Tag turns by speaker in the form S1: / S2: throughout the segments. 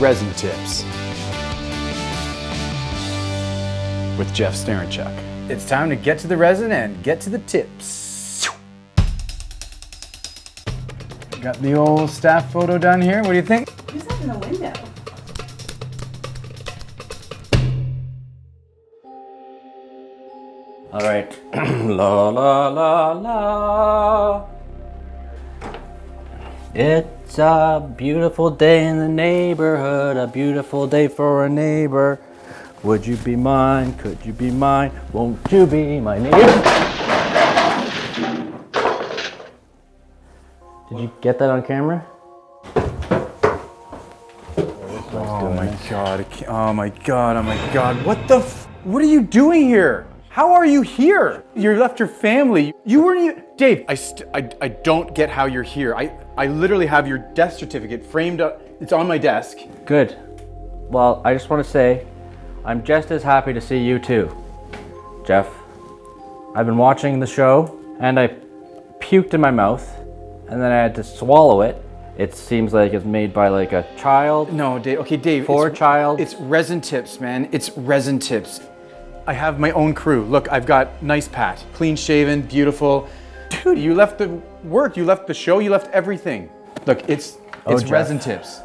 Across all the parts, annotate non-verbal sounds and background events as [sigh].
S1: Resin Tips with Jeff Starenchuk. It's time to get to the resin and get to the tips. Got the old staff photo done here. What do you think?
S2: Who's that in the window?
S3: All right. [clears throat] la la la la. It's a beautiful day in the neighborhood, a beautiful day for a neighbor. Would you be mine? Could you be mine? Won't you be my neighbor? Did you get that on camera?
S1: Oh, oh my god. Oh my god. Oh my god. What the f- What are you doing here? How are you here? You left your family. You weren't even Dave, I, st- I I don't get how you're here. I I literally have your death certificate framed up. It's on my desk.
S3: Good. Well, I just want to say, I'm just as happy to see you too, Jeff. I've been watching the show and I puked in my mouth and then I had to swallow it. It seems like it's made by like a child.
S1: No, Dave. Okay, Dave.
S3: For
S1: it's-
S3: child.
S1: It's resin tips, man. It's resin tips. I have my own crew. Look, I've got nice Pat, clean shaven, beautiful. Dude, you left the work, you left the show, you left everything. Look, it's
S3: Oh,
S1: it's
S3: Jeff.
S1: resin tips.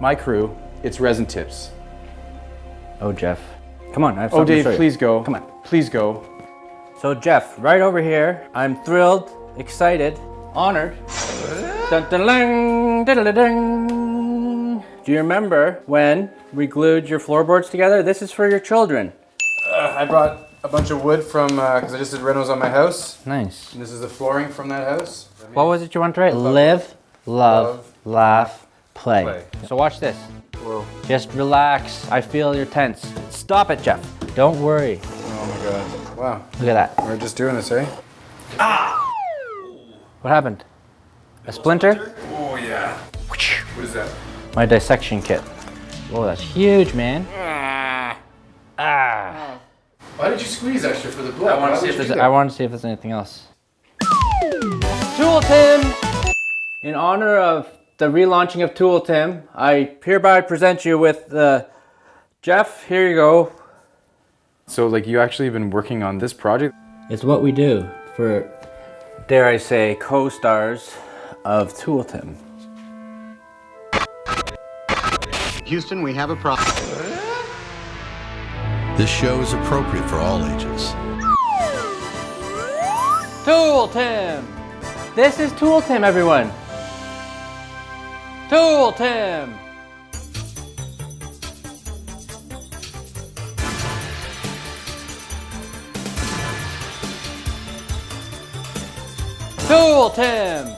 S1: My crew, it's resin tips.
S3: Oh, Jeff. Come on, I have
S1: Oh,
S3: something to
S1: Dave,
S3: show you.
S1: please go.
S3: Come on.
S1: Please go.
S3: So, Jeff, right over here, I'm thrilled, excited, honored. Dun, dun. Do you remember when we glued your floorboards together? This is for your children.
S1: Uh, I brought a bunch of wood from because I just did renos on my house.
S3: Nice.
S1: This is the flooring from that house.
S3: What was it you wanted to write? Live, love, laugh, play.
S1: play.
S3: So watch this. Just relax. I feel you're tense. Stop it, Jeff. Don't worry.
S1: Oh my god. Wow.
S3: Look at that.
S1: We're just doing this, eh? Ah!
S3: What happened? A splinter?
S1: Oh yeah. What is that?
S3: My dissection kit. Oh, that's huge, man.
S1: Why did you squeeze extra for the blood?
S3: I want to see if there's. I want to see if there's anything else. Tool Tim. In honor of the relaunching of Tool Tim, I hereby present you with uh, Jeff. Here you go.
S1: So like you actually have been working on this project?
S3: It's what we do for, dare I say, co-stars of Tool Tim.
S4: Houston, we have a problem.
S5: This show is appropriate for all ages.
S3: Tool Tim. This is Tool Tim, everyone. Tool Tim. Tool Tim.